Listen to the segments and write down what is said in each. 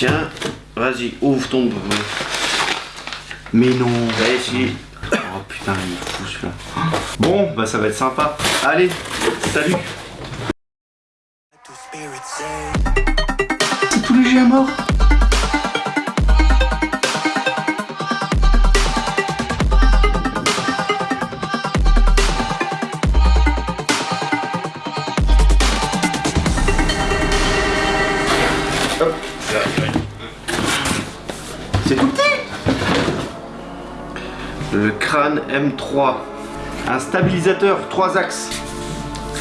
Tiens, vas-y, ouvre ton... Mais non. Allez, ici. Oh putain, il est fou celui-là. Bon, bah ça va être sympa. Allez, salut. Le crâne M3. Un stabilisateur 3 axes.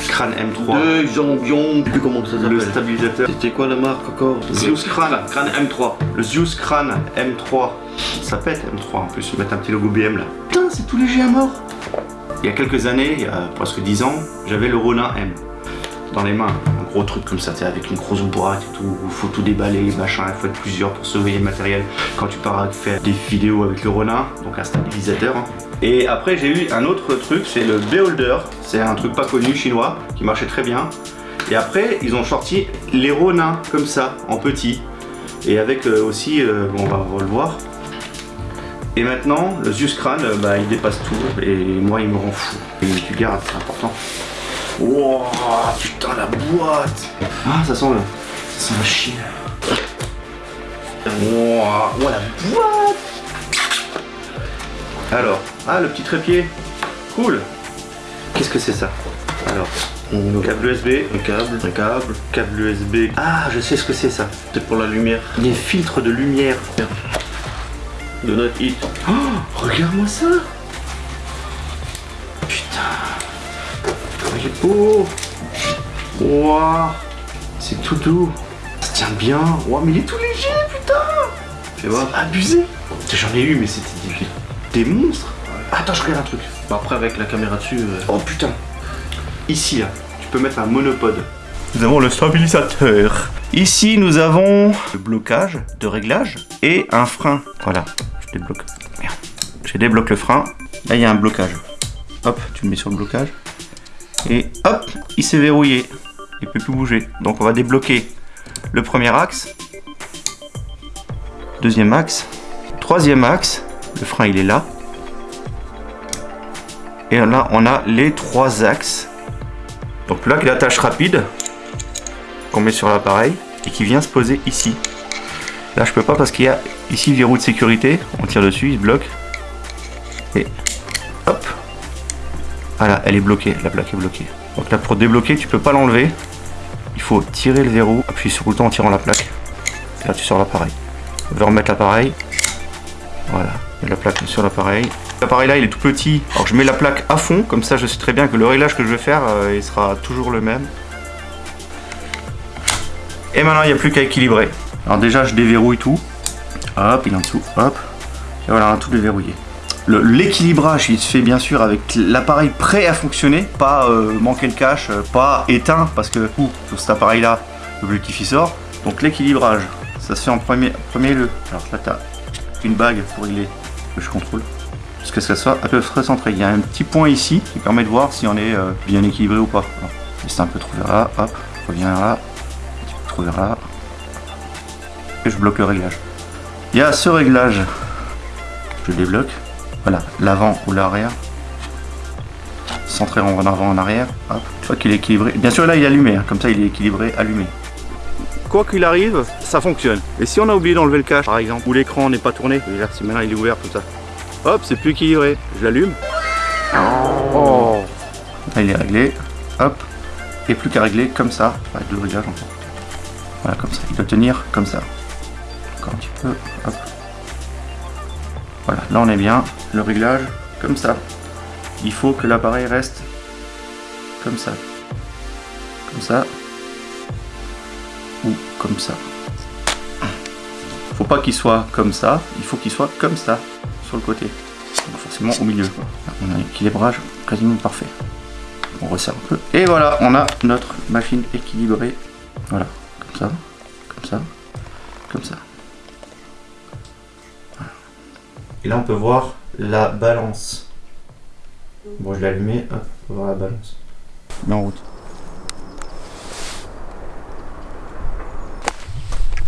Crâne M3. Deux jambions, je sais plus comment ça s'appelle. Le stabilisateur. C'était quoi la marque encore? Zeus Crâne. Crâne M3. Le Zeus Crâne M3. Ça pète M3 en plus, ils mettent un petit logo BM là. Putain, c'est tout léger à mort. Il y a quelques années, il y a presque 10 ans, j'avais le Ronin M dans les mains. Gros truc comme ça, avec une grosse boîte et tout, faut tout déballer, machin, il faut être plusieurs pour surveiller le matériel quand tu pars faire des vidéos avec le Ronin, donc un stabilisateur. hein. Et après j'ai eu un autre truc, c'est le Beholder, c'est un truc pas connu chinois, qui marchait très bien. Et après ils ont sorti les Ronins comme ça, en petit. Et avec euh, aussi, euh, on va le voir, et maintenant, le Zeus Crâne, euh, bah, il dépasse tout. Et moi, il me rend fou. Et tu gardes, c'est important. Wow, putain, la boîte Ah, ça sent le... Ça sent la chine. Wow, wow, la boîte Alors, ah, le petit trépied. Cool. Qu'est-ce que c'est ça? Alors, un câble USB, Un câble. un câble, câble USB. Ah, je sais ce que c'est ça. C'est pour la lumière. Des filtres de lumière. De notre hit. Oh, regarde-moi ça Waouh C'est tout doux Ça tient bien Waouh, mais il est tout léger, putain Fais voir. C'est abusé J'en ai eu, mais c'était des, des monstres Attends, je regarde un truc. Bah, après, avec la caméra dessus. euh, Oh putain Ici, là, tu peux mettre un monopode. Nous avons le stabilisateur. Ici, nous avons le blocage de réglage et un frein. Voilà, je débloque. Merde. Je débloque le frein. Là, il y a un blocage. Hop, tu le mets sur le blocage. Et hop, il s'est verrouillé. Il peut plus bouger. Donc, on va débloquer le premier axe. Deuxième axe. Troisième axe. Le frein, il est là. Et là, on a les trois axes. Donc là, l'attache rapide qu'on met sur l'appareil et qui vient se poser ici. Là, je peux pas parce qu'il y a ici le verrou de sécurité. On tire dessus, il se bloque. Voilà, elle est bloquée. La plaque est bloquée. Donc là, pour débloquer, tu peux pas l'enlever. Il faut tirer le verrou, appuyer sur le bouton en tirant la plaque. Et là, tu sors l'appareil. On va remettre l'appareil. Voilà, la plaque sur l'appareil. L'appareil là, il est tout petit. Alors je mets la plaque à fond, comme ça je sais très bien que le réglage que je vais faire, euh, il sera toujours le même. Et maintenant, il n'y a plus qu'à équilibrer. Alors déjà, je déverrouille tout. Hop, il est en dessous. Hop. Et voilà, tout déverrouillé. Le- L'équilibrage, il se fait bien sûr avec l'appareil prêt à fonctionner, pas euh, manquer le cache, euh, pas éteint, parce que ouh, sur cet appareil-là, l'objectif il sort. Donc l'équilibrage, ça se fait en premier, premier lieu. Alors là, tu as une bague pour régler que je contrôle. Parce que ça soit à peu près centré. Il y a un petit point ici qui permet de voir si on est euh, bien équilibré ou pas. Juste un peu trop là, hop, reviens là, un vers là. Et je bloque le réglage. Il y a ce réglage. Je débloque. Voilà, l'avant ou l'arrière. Centré en avant en arrière. Hop. Une fois qu'il est équilibré. Bien sûr là il est allumé, hein. comme ça il est équilibré, allumé. Quoi qu'il arrive, ça fonctionne. Et si on a oublié d'enlever le cache par exemple, ou l'écran n'est pas tourné, si maintenant il est ouvert tout ça. Hop, c'est plus équilibré. Je l'allume. Oh. Là il est réglé. Hop. Et plus qu'à régler comme ça. Avec le réglage encore. Voilà comme ça. Il doit tenir comme ça. Encore un petit peu. Hop. Voilà, là on est bien. Le réglage comme ça. Il faut que l'appareil reste comme ça. Comme ça. Ou comme ça. Faut pas qu'il soit comme ça, il faut qu'il soit comme ça, sur le côté. Forcément au milieu. on a un équilibrage quasiment parfait. On resserre un peu. Et voilà, on a notre machine équilibrée. Voilà, comme ça, comme ça, comme ça. Et là, on peut voir la balance. Bon, je l'ai allumé, hop, on peut voir la balance. Mets en route.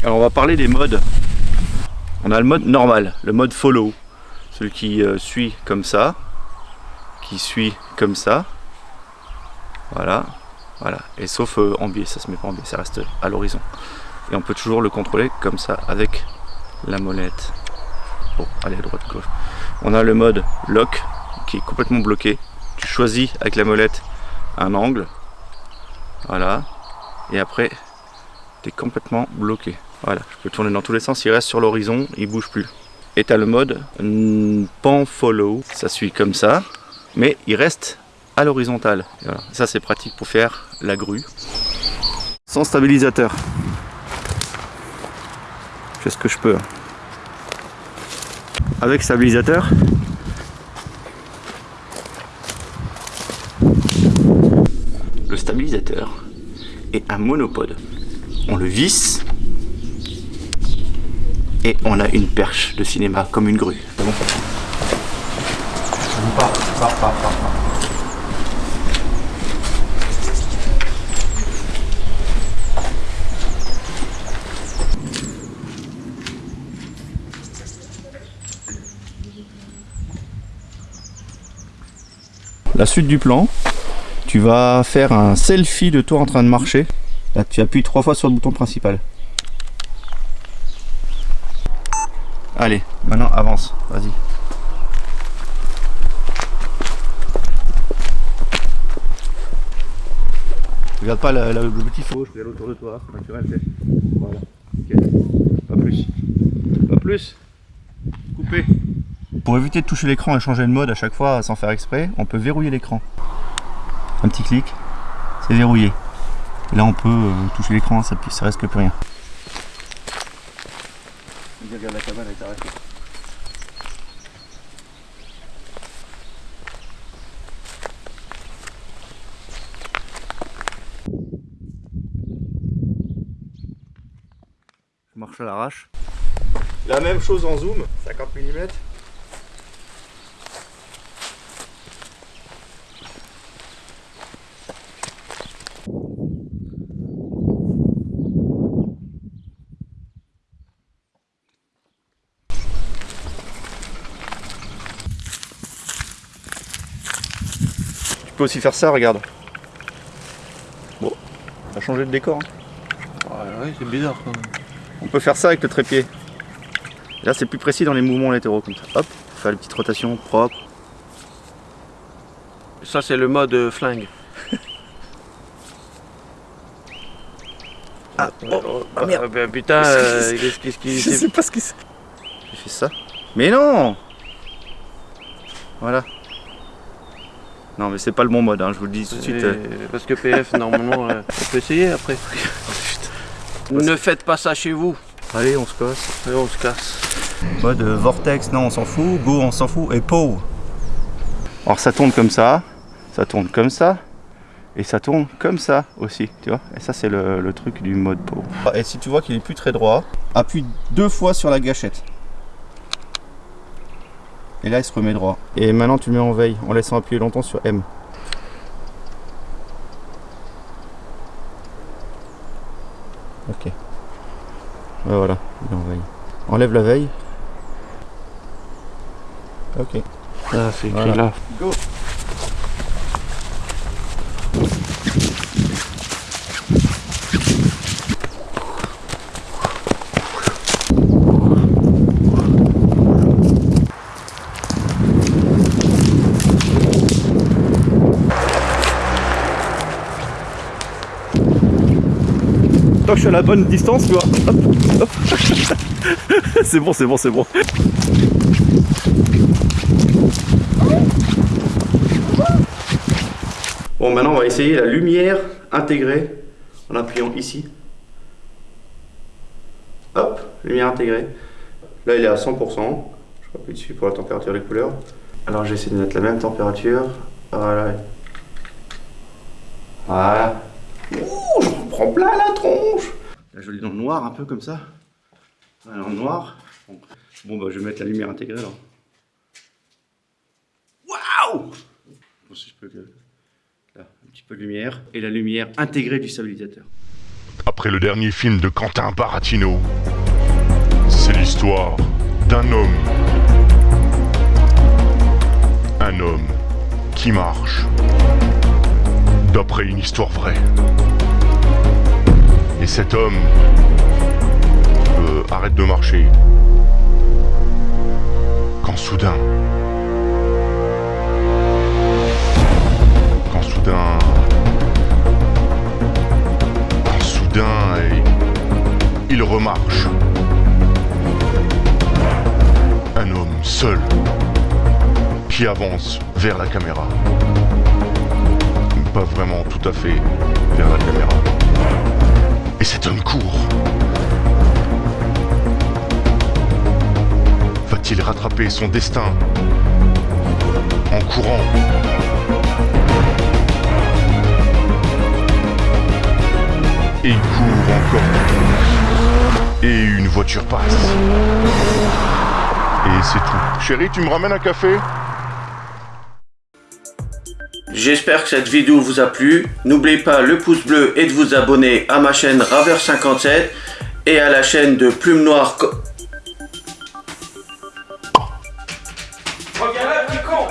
Alors on va parler des modes. On a le mode normal, le mode follow, celui qui euh, suit comme ça, qui suit comme ça, voilà, voilà, et sauf euh, en biais, ça se met pas en biais, ça reste à l'horizon. Et on peut toujours le contrôler comme ça, avec la molette. Bon, allez à droite, gauche. On a le mode lock, qui est complètement bloqué. Tu choisis avec la molette un angle, voilà, et après, tu es complètement bloqué. Voilà, je peux tourner dans tous les sens, il reste sur l'horizon, il bouge plus. Et tu as le mode pan follow, ça suit comme ça, mais il reste à l'horizontale. Ça c'est pratique pour faire la grue. Sans stabilisateur. Je fais ce que je peux. Avec stabilisateur. Le stabilisateur est un monopode. On le visse et on a une perche de cinéma comme une grue. Bon? La suite du plan, tu vas faire un selfie de toi en train de marcher. Là, tu appuies trois fois sur le bouton principal. Allez, maintenant avance, vas-y. Regarde pas le petit faux, je regarde autour de toi, naturel. Voilà, ok. Pas plus. Pas plus. Coupé. Pour éviter de toucher l'écran et changer de mode à chaque fois sans faire exprès, on peut verrouiller l'écran. Un petit clic, c'est verrouillé. Et là on peut euh, toucher l'écran, ça, ça reste que plus rien. Regarde la cabane est arrêtée. Je marche à l'arrache. La même chose en zoom, 50 mm. Peux aussi faire ça, regarde. Bon, ça a changé de décor. hein. Ouais, ouais, c'est bizarre quand même. On peut faire ça avec le trépied. Là, c'est plus précis dans les mouvements latéraux comme ça. Hop, faire les petites rotations propres. Ça, c'est le mode euh, flingue. Ah, oh, ah, merde. Ah, bah, putain, euh, qu'est-ce qu'est-ce qui. Je sais pas ce c'est. J'ai fait ça. Mais non Voilà. Non, mais c'est pas le bon mode, hein, je vous le dis tout de suite. euh. Parce que PF, normalement, euh, on peut essayer après. ne faites pas ça chez vous. Allez, on se casse. Allez, on se casse. Mode euh, vortex, non, on s'en fout. Go, on s'en fout. Et POW. Alors ça tourne comme ça, ça tourne comme ça, et ça tourne comme ça aussi, tu vois. Et ça, c'est le, le truc du mode POW. Et si tu vois qu'il est plus très droit, appuie deux fois sur la gâchette. Et là, il se remet droit. Et maintenant, tu le mets en veille en laissant appuyer longtemps sur M. Ok. Voilà, il est en veille. Enlève la veille. Ok. Ah, c'est écrit Voilà. là. Go Que je suis à la bonne distance, tu vois. C'est bon, c'est bon, c'est bon. Bon, maintenant on va essayer la lumière intégrée en appuyant ici. Hop, lumière intégrée. Là, il est à 100%. Je appuie dessus pour la température des couleurs. Alors, j'essaie de mettre la même température. Voilà. Voilà. Prends plein la tronche. Là, je l'ai dans le noir, un peu comme ça. Le noir. Bon, Bon, bah, je vais mettre la lumière intégrée alors. Waouh Bon, si je peux Là, un petit peu de lumière. Et la lumière intégrée du stabilisateur. Après le dernier film de Quentin Baratino, c'est l'histoire d'un homme. Un homme qui marche. D'après une histoire vraie. Et cet homme euh, arrête de marcher. Quand soudain... Quand soudain... Quand soudain... Il, il remarche. Un homme seul qui avance vers la caméra. Pas vraiment tout à fait vers la caméra. Et cet homme court. Va-t-il rattraper son destin en courant Et il court encore. Et une voiture passe. Et c'est tout. Chérie, tu me ramènes un café? J'espère que cette vidéo vous a plu. N'oubliez pas le pouce bleu et de vous abonner à ma chaîne Raver57 et à la chaîne de Plume Noire. Regarde là, con